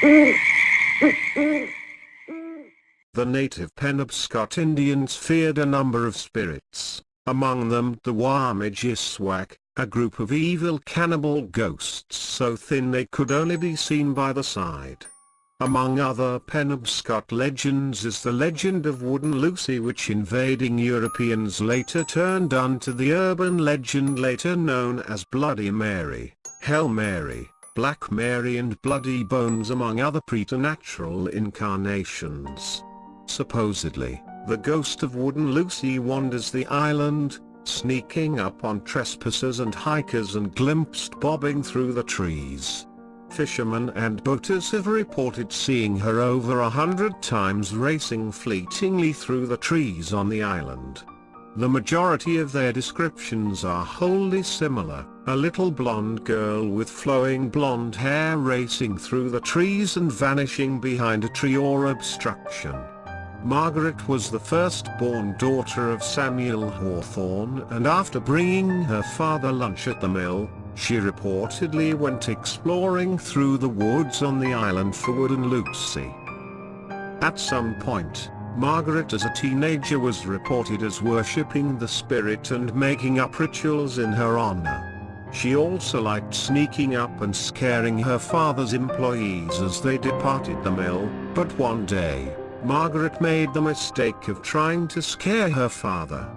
The native Penobscot Indians feared a number of spirits, among them the Wamijiswak, a group of evil cannibal ghosts so thin they could only be seen by the side. Among other Penobscot legends is the legend of Wooden Lucy which invading Europeans later turned onto the urban legend later known as Bloody Mary, Hell Mary, Black Mary and Bloody Bones among other preternatural incarnations. Supposedly, the ghost of Wooden Lucy wanders the island, sneaking up on trespassers and hikers and glimpsed bobbing through the trees. Fishermen and boaters have reported seeing her over a hundred times racing fleetingly through the trees on the island. The majority of their descriptions are wholly similar, a little blonde girl with flowing blonde hair racing through the trees and vanishing behind a tree or obstruction. Margaret was the first-born daughter of Samuel Hawthorne and after bringing her father lunch at the mill, she reportedly went exploring through the woods on the island for Wooden Lucy. At some point, Margaret as a teenager was reported as worshipping the spirit and making up rituals in her honor. She also liked sneaking up and scaring her father's employees as they departed the mill, but one day, Margaret made the mistake of trying to scare her father.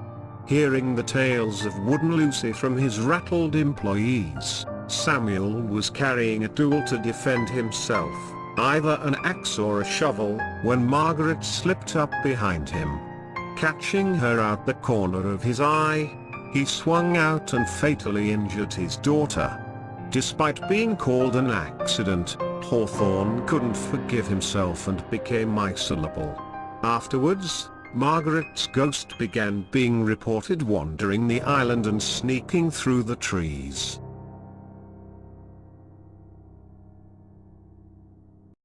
Hearing the tales of Wooden Lucy from his rattled employees, Samuel was carrying a tool to defend himself, either an axe or a shovel, when Margaret slipped up behind him. Catching her out the corner of his eye, he swung out and fatally injured his daughter. Despite being called an accident, Hawthorne couldn't forgive himself and became miserable. Afterwards, Margaret's ghost began being reported wandering the island and sneaking through the trees.